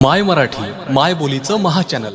माय मराठी माय बोलीचं महाचॅनल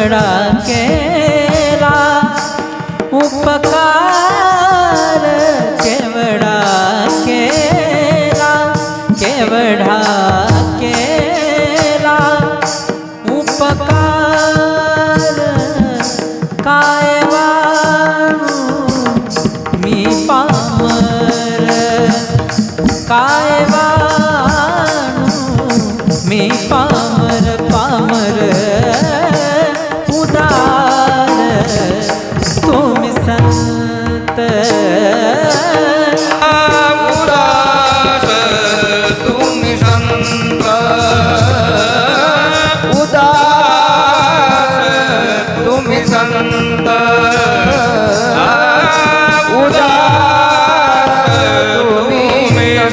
सगळा केला उपकार केवढा केला केवढा केला. उपकार काय मी पामर. काय मी पा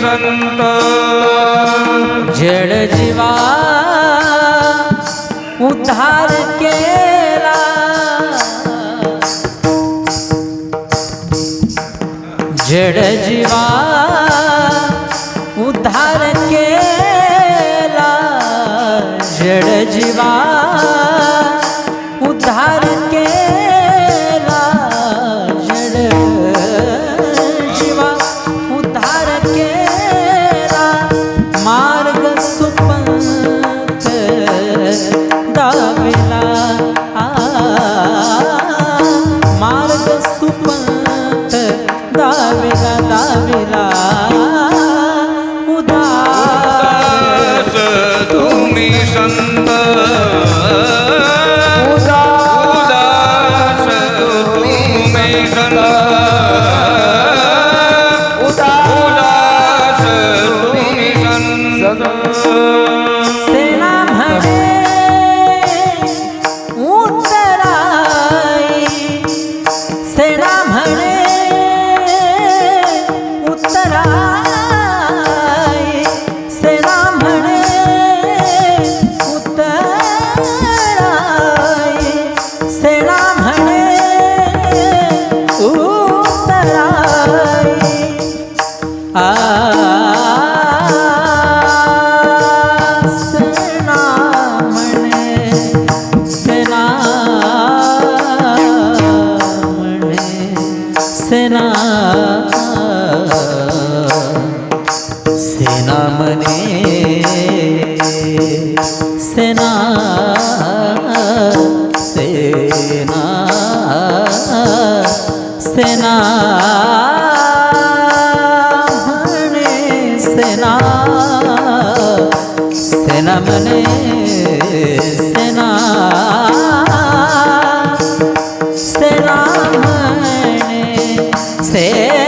संत जड़ जीवा उधार के जड़ जीवा सेना म्हणे सेना सेना सेना म्हणे सेना सेना म्हणे सेना सेना म्हणे से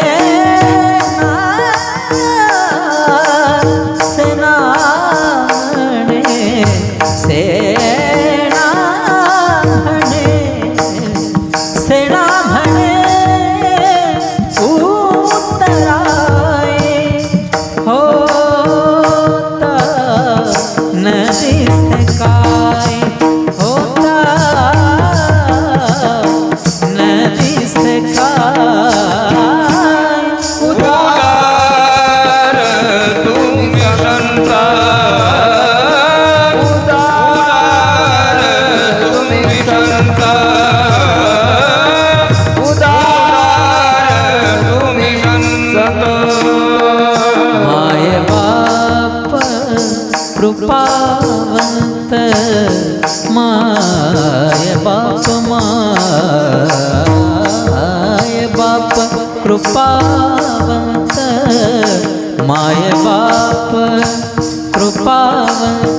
कृपावन्त माय बाप कृपावन्त।